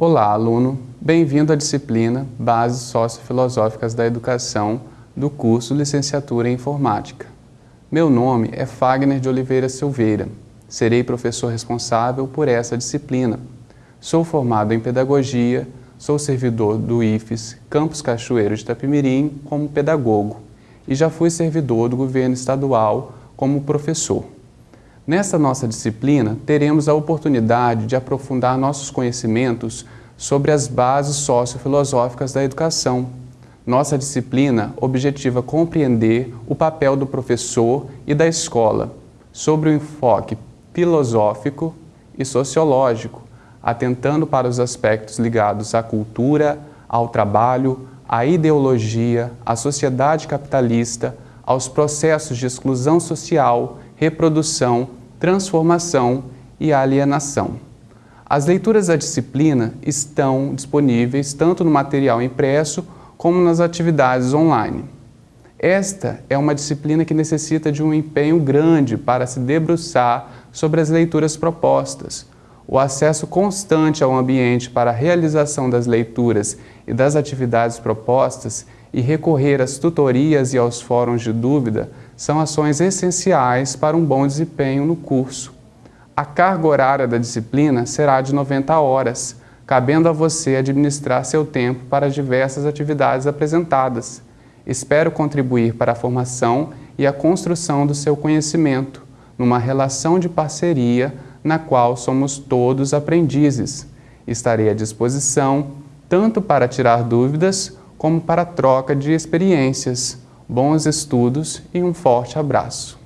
Olá, aluno! Bem-vindo à disciplina Bases Sociofilosóficas da Educação do curso Licenciatura em Informática. Meu nome é Fagner de Oliveira Silveira. Serei professor responsável por essa disciplina. Sou formado em Pedagogia, sou servidor do IFES Campus Cachoeiro de Itapimirim como pedagogo e já fui servidor do governo estadual como professor. Nesta nossa disciplina, teremos a oportunidade de aprofundar nossos conhecimentos sobre as bases sociofilosóficas da educação. Nossa disciplina objetiva compreender o papel do professor e da escola sobre o enfoque filosófico e sociológico, atentando para os aspectos ligados à cultura, ao trabalho, à ideologia, à sociedade capitalista, aos processos de exclusão social, reprodução transformação e alienação. As leituras da disciplina estão disponíveis tanto no material impresso como nas atividades online. Esta é uma disciplina que necessita de um empenho grande para se debruçar sobre as leituras propostas. O acesso constante ao ambiente para a realização das leituras e das atividades propostas e recorrer às tutorias e aos fóruns de dúvida são ações essenciais para um bom desempenho no curso. A carga horária da disciplina será de 90 horas, cabendo a você administrar seu tempo para as diversas atividades apresentadas. Espero contribuir para a formação e a construção do seu conhecimento, numa relação de parceria na qual somos todos aprendizes. Estarei à disposição tanto para tirar dúvidas como para troca de experiências. Bons estudos e um forte abraço.